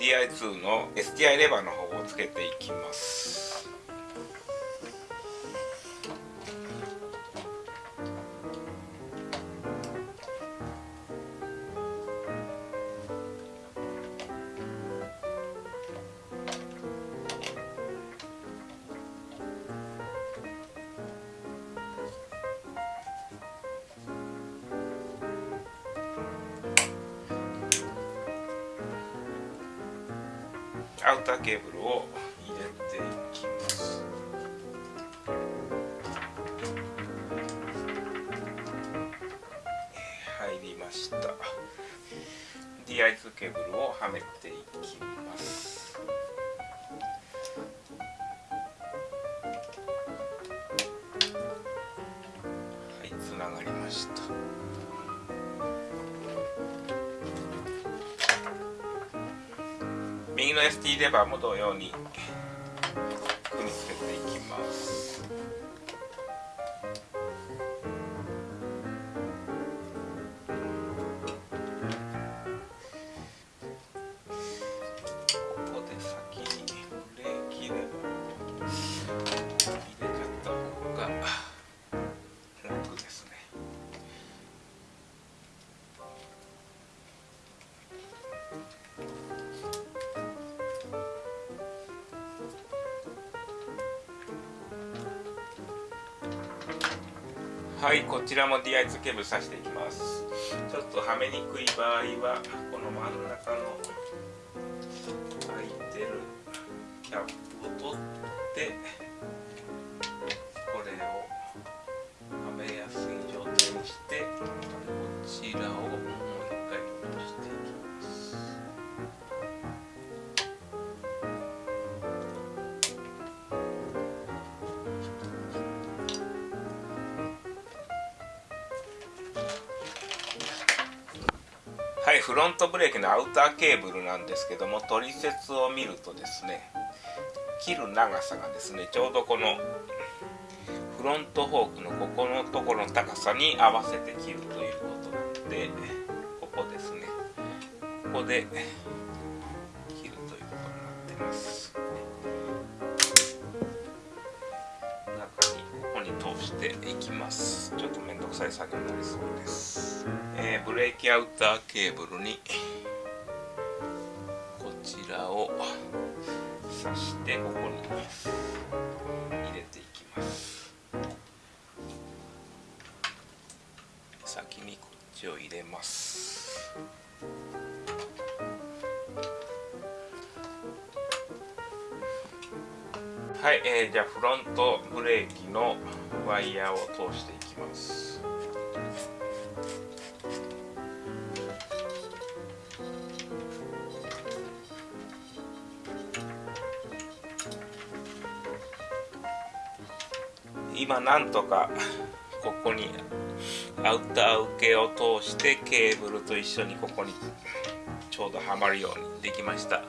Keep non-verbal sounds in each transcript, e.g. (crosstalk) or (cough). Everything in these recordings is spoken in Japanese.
DI2 の STI レバーの方をつけていきます。アウターケーブルを入れていきます入りました DI2 ケーブルをはめていきますはいつながりました。右の ST レバーも同様に組み付けていきます。はいこちらも DI2 ケーブル挿していきます。ちょっとはめにくい場合はこの真ん中の空いてるキャップを取ってフロントブレーキのアウターケーブルなんですけども取説を見るとですね切る長さがですねちょうどこのフロントフォークのここのところの高さに合わせて切るということなのでここですね。ここで切るということになってます。中にここに通していきます。ちょっと面倒くさい作業になりそうです。ブレーキアウターケーブルにこちらを挿してここに入れていきます。先にこっちを入れます。はい、えー、じゃあフロントブレーキのワイヤーを通していきます。今なんとかここにアウター受けを通してケーブルと一緒にここにちょうどはまるようにできました。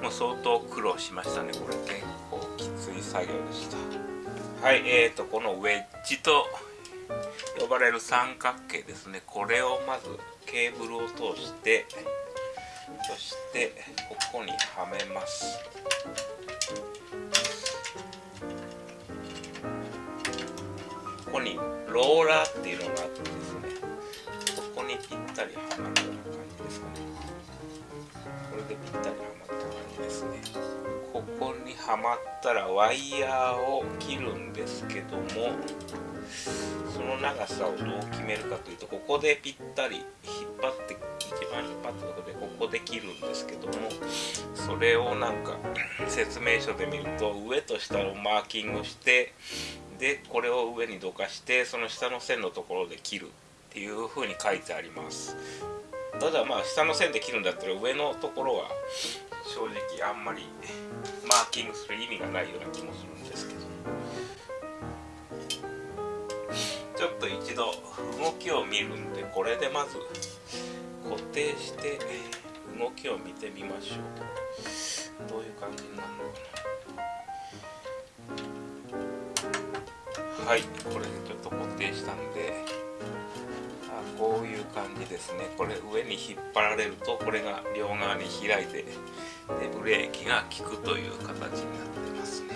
もう相当苦労しましたねこれ。結構きつい作業でした。はいえーとこのウェッジと呼ばれる三角形ですね。これをまずケーブルを通してそしてここにはめます。ここにローラーっていうのがあってですね。ここにぴったりはまるような感じですかね。これでぴったりはまった感じですね。ここにはまったらワイヤーを切るんですけどもその長さをどう決めるかというとここでぴったり引っ張って一番引っ張ったところでここで切るんですけどもそれをなんか説明書で見ると上と下をマーキングしてでこれを上にどかしてその下の線のところで切るっていう風に書いてあります。ただまあ下の線で切るんだったら上のところは正直あんまりマーキングする意味がないような気もするんですけど。ちょっと一度動きを見るんでこれでまず固定して動きを見てみましょうどういう感じになるのかな。はいこれでちょっと固定したんであこういう感じですね。これ上に引っ張られるとこれが両側に開いてでブレーキが効くという形になってますね。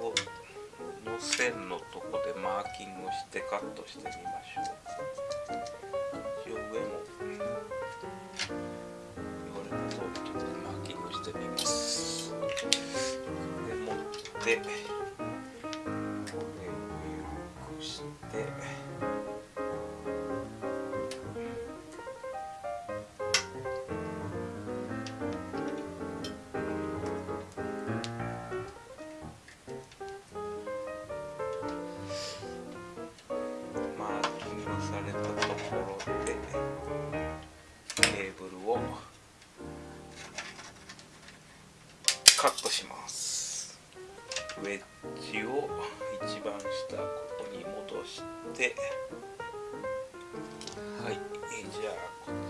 ここの線のとこでマーキングしてカットしてみましょう。一応上も言われた通りちょっとマーキングしてみます。てこれを緩くしてマーキングされたところでケーブルをカットします。ウェッジを一番下ここに戻して。はい。じゃあ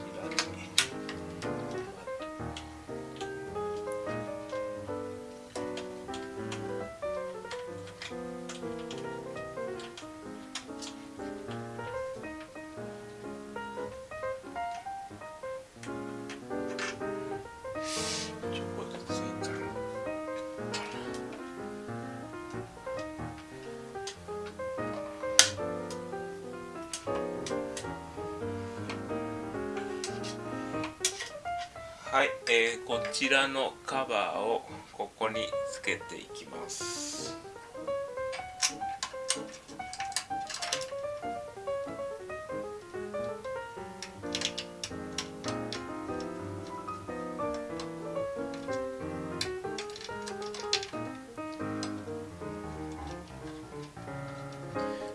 はい、えーこちらのカバーをここにつけていきます。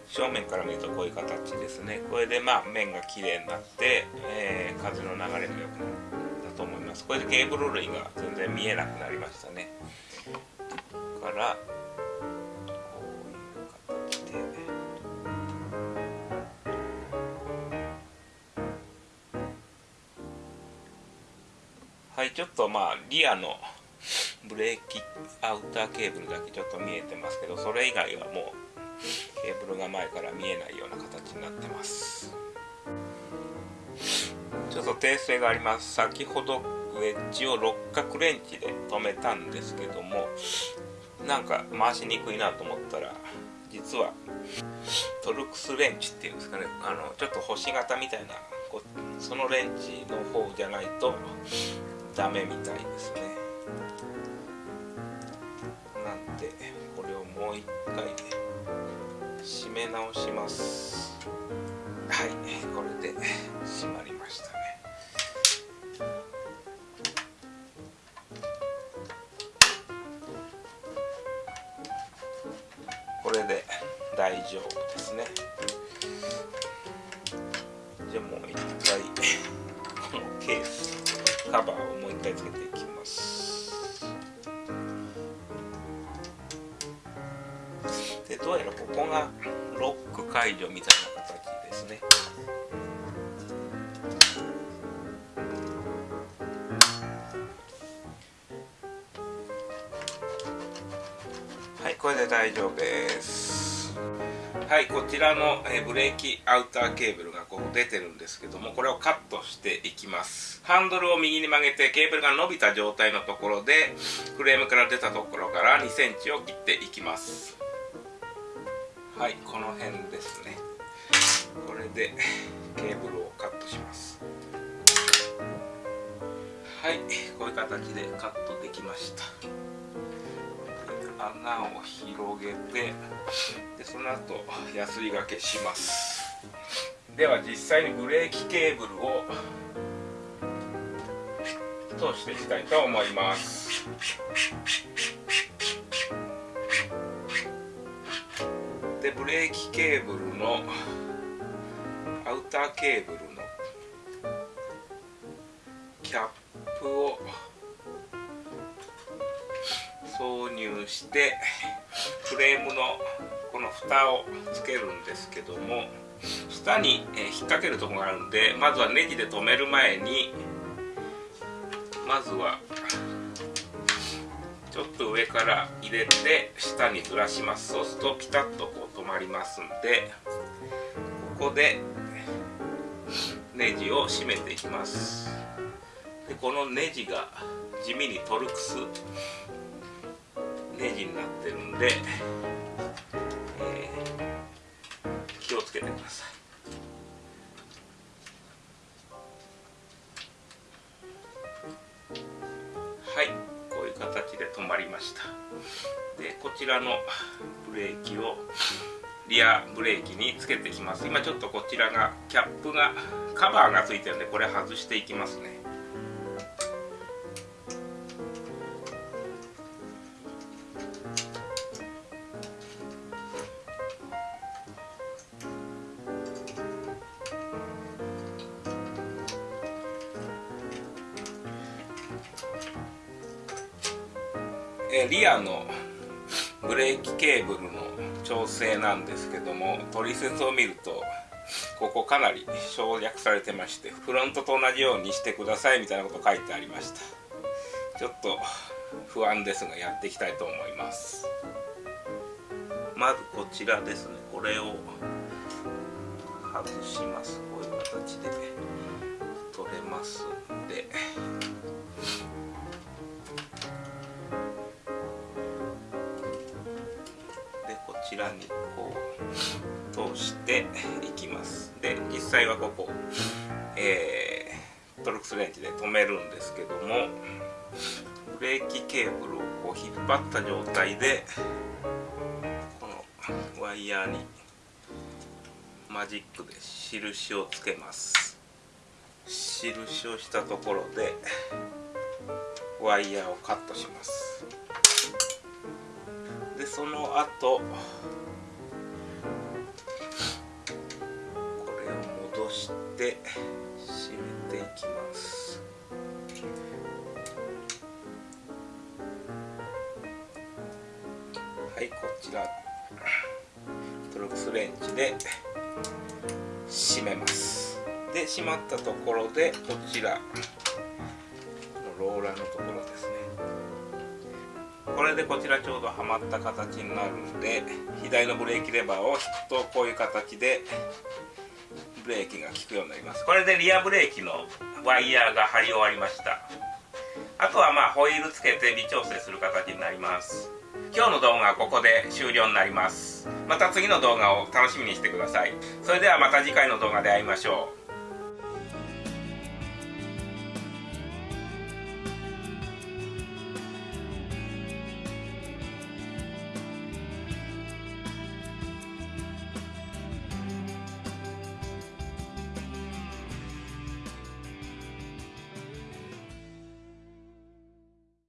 正面から見るとこういう形ですね。これでまあ面が綺麗になって、えー風の流れが良くなる。んだと思います。こでケーブル類が全然見えなくなりましたね。からこういう形で。はいちょっとまあリアのブレーキアウターケーブルだけちょっと見えてますけどそれ以外はもうケーブルが前から見えないような形になってます。ちょっと訂正があります。先ほどウェッジを六角レンチで留めたんですけどもなんか回しにくいなと思ったら実はトルクスレンチっていうんですかね。あのちょっと星型みたいなこうそのレンチの方じゃないとダメみたいですね。なんでこれをもう一回締め直します。はいこれで締まりましたね。大丈夫ですね。じゃあもう一回 (laughs) このケースカバーをもう一回つけていきます。でどうやらここがロック解除みたいな形ですね。はいこれで大丈夫です。はいこちらの、えブレーキアウターケーブルがこう出てるんですけどもこれをカットしていきます。ハンドルを右に曲げてケーブルが伸びた状態のところでフレームから出たところから2センチを切っていきます。はいこの辺ですね。これでケーブルをカットします。はいこういう形でカットできました。穴を広げてでその後ヤスリがけします。では実際にブレーキケーブルを通していきたいと思います。でブレーキケーブルのアウターケーブルのキャップを入してフレームのこの蓋をつけるんですけども下に引っ掛けるとこがあるんでまずはネジで留める前にまずはちょっと上から入れて下にずらします。そうするとピタッとこう止まりますんでここでネジを締めていきます。でこのネジが地味にトルクスネジになってるんで、えー、気をつけてください。はいこういう形で止まりました。でこちらのブレーキをリアブレーキにつけていきます。今ちょっとこちらがキャップがカバーがついてるんでこれ外していきますね。えリアのブレーキケーブルの調整なんですけども取説を見るとここかなり省略されてましてフロントと同じようにしてくださいみたいなこと書いてありました。ちょっと不安ですがやっていきたいと思います。まずこちらですね。これを外します。こういう形で取れますんで。ちらにこう通していきます。で実際はここ、えー、トルクスレンチで止めるんですけどもブレーキケーブルをこう引っ張った状態でこのワイヤーにマジックで印をつけます。印をしたところでワイヤーをカットします。その後。これを戻して締めていきます。はいこちら。トルクスレンチで締めます。で締まったところでこちら。ローラーのところですね。これでこちらちょうどはまった形になるんで左のブレーキレバーを引くとこういう形でブレーキが効くようになります。これでリアブレーキのワイヤーが張り終わりました。あとはまあホイールつけて微調整する形になります。今日の動画はここで終了になります。また次の動画を楽しみにしてください。それではまた次回の動画で会いましょう。